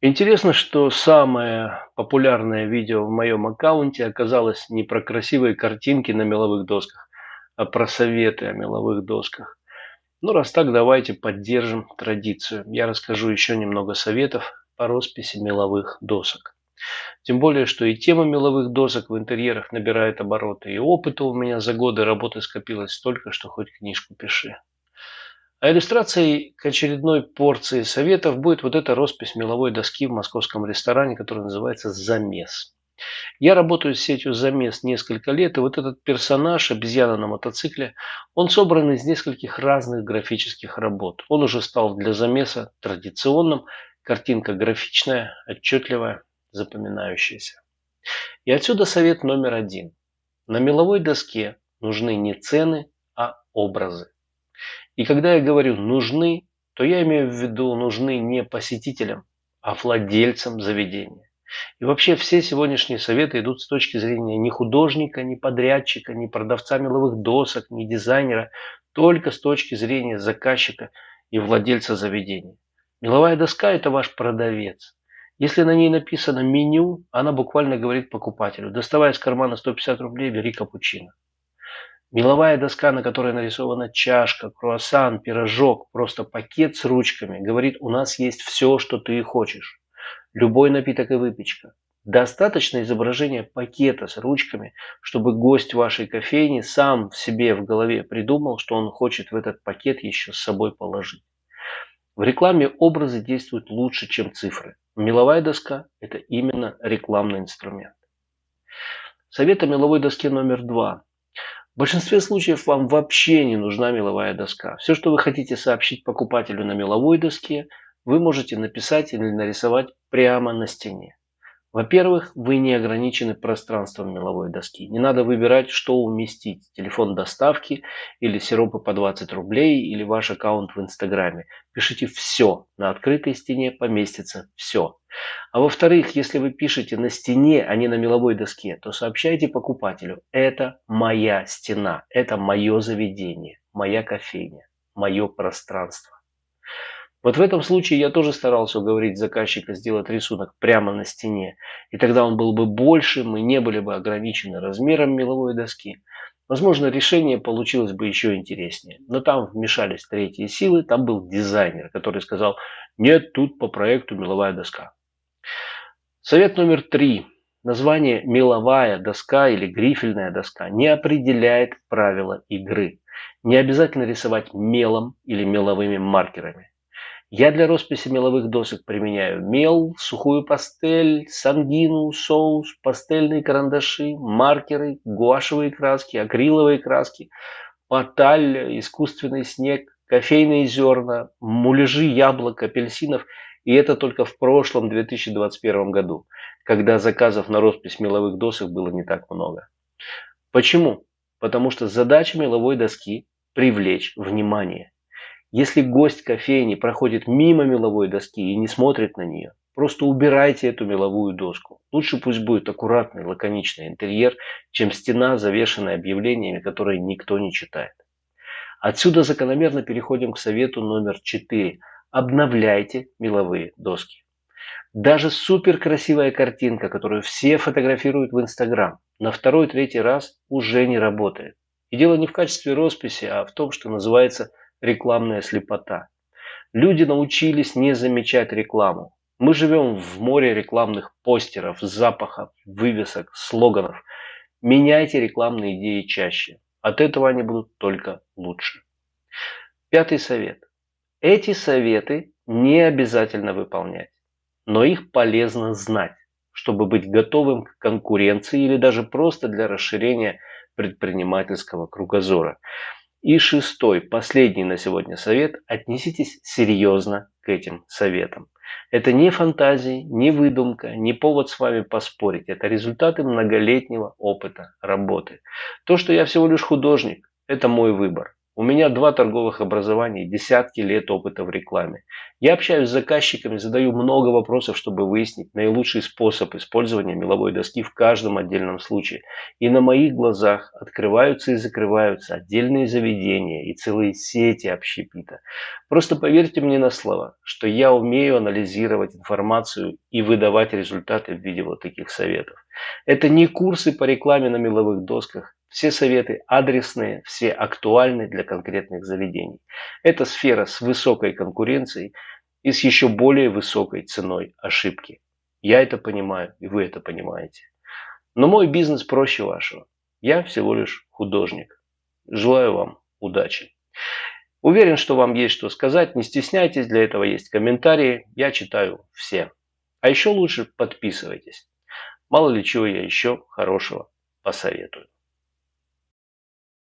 Интересно, что самое популярное видео в моем аккаунте оказалось не про красивые картинки на меловых досках, а про советы о меловых досках. Ну, раз так, давайте поддержим традицию. Я расскажу еще немного советов по росписи меловых досок. Тем более, что и тема меловых досок в интерьерах набирает обороты, и опыта у меня за годы работы скопилось столько, что хоть книжку пиши. А иллюстрацией к очередной порции советов будет вот эта роспись меловой доски в московском ресторане, которая называется «Замес». Я работаю с сетью «Замес» несколько лет, и вот этот персонаж, обезьяна на мотоцикле, он собран из нескольких разных графических работ. Он уже стал для «Замеса» традиционным, картинка графичная, отчетливая, запоминающаяся. И отсюда совет номер один. На меловой доске нужны не цены, а образы. И когда я говорю «нужны», то я имею в виду нужны не посетителям, а владельцам заведения. И вообще все сегодняшние советы идут с точки зрения ни художника, ни подрядчика, ни продавца меловых досок, ни дизайнера, только с точки зрения заказчика и владельца заведения. Меловая доска – это ваш продавец. Если на ней написано меню, она буквально говорит покупателю, доставая из кармана 150 рублей, бери капучино. Меловая доска, на которой нарисована чашка, круассан, пирожок, просто пакет с ручками, говорит, у нас есть все, что ты хочешь. Любой напиток и выпечка. Достаточно изображения пакета с ручками, чтобы гость вашей кофейни сам в себе в голове придумал, что он хочет в этот пакет еще с собой положить. В рекламе образы действуют лучше, чем цифры. Меловая доска – это именно рекламный инструмент. Совет о меловой доске номер два. В большинстве случаев вам вообще не нужна меловая доска. Все, что вы хотите сообщить покупателю на меловой доске, вы можете написать или нарисовать прямо на стене. Во-первых, вы не ограничены пространством меловой доски. Не надо выбирать, что уместить. Телефон доставки или сиропы по 20 рублей или ваш аккаунт в Инстаграме. Пишите все. На открытой стене поместится все. А во-вторых, если вы пишете на стене, а не на меловой доске, то сообщайте покупателю, это моя стена, это мое заведение, моя кофейня, мое пространство. Вот в этом случае я тоже старался уговорить заказчика сделать рисунок прямо на стене. И тогда он был бы больше, мы не были бы ограничены размером меловой доски. Возможно, решение получилось бы еще интереснее. Но там вмешались третьи силы, там был дизайнер, который сказал, нет, тут по проекту меловая доска. Совет номер три. Название «меловая доска» или «грифельная доска» не определяет правила игры. Не обязательно рисовать мелом или меловыми маркерами. Я для росписи меловых досок применяю мел, сухую пастель, сангину, соус, пастельные карандаши, маркеры, гуашевые краски, акриловые краски, паталь, искусственный снег, кофейные зерна, муляжи яблок, апельсинов. И это только в прошлом 2021 году, когда заказов на роспись меловых досок было не так много. Почему? Потому что задача меловой доски – привлечь внимание. Если гость кофейни проходит мимо меловой доски и не смотрит на нее, просто убирайте эту меловую доску. Лучше пусть будет аккуратный, лаконичный интерьер, чем стена, завешенная объявлениями, которые никто не читает. Отсюда закономерно переходим к совету номер 4. Обновляйте меловые доски. Даже супер красивая картинка, которую все фотографируют в Инстаграм, на второй-третий раз уже не работает. И дело не в качестве росписи, а в том, что называется рекламная слепота. Люди научились не замечать рекламу. Мы живем в море рекламных постеров, запахов, вывесок, слоганов. Меняйте рекламные идеи чаще. От этого они будут только лучше. Пятый совет. Эти советы не обязательно выполнять, но их полезно знать, чтобы быть готовым к конкуренции или даже просто для расширения предпринимательского кругозора. И шестой, последний на сегодня совет. Отнеситесь серьезно к этим советам. Это не фантазии, не выдумка, не повод с вами поспорить. Это результаты многолетнего опыта работы. То, что я всего лишь художник, это мой выбор. У меня два торговых образования десятки лет опыта в рекламе. Я общаюсь с заказчиками, задаю много вопросов, чтобы выяснить наилучший способ использования меловой доски в каждом отдельном случае. И на моих глазах открываются и закрываются отдельные заведения и целые сети общепита. Просто поверьте мне на слово, что я умею анализировать информацию и выдавать результаты в виде вот таких советов. Это не курсы по рекламе на меловых досках, все советы адресные, все актуальны для конкретных заведений. Это сфера с высокой конкуренцией и с еще более высокой ценой ошибки. Я это понимаю, и вы это понимаете. Но мой бизнес проще вашего. Я всего лишь художник. Желаю вам удачи. Уверен, что вам есть что сказать. Не стесняйтесь, для этого есть комментарии. Я читаю все. А еще лучше подписывайтесь. Мало ли чего я еще хорошего посоветую.